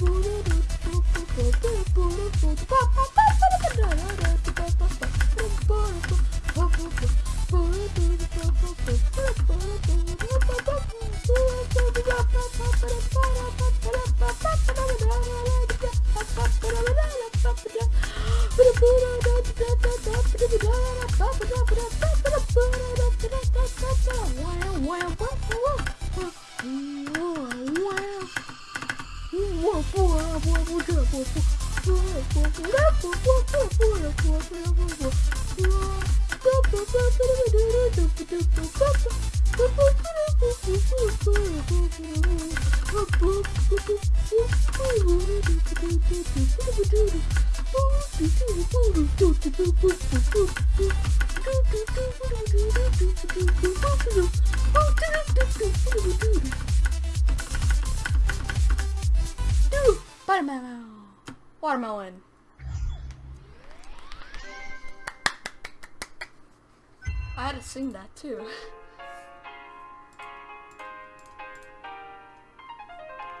Wow. Oh, Watermelon. Watermelon. I had to sing that too.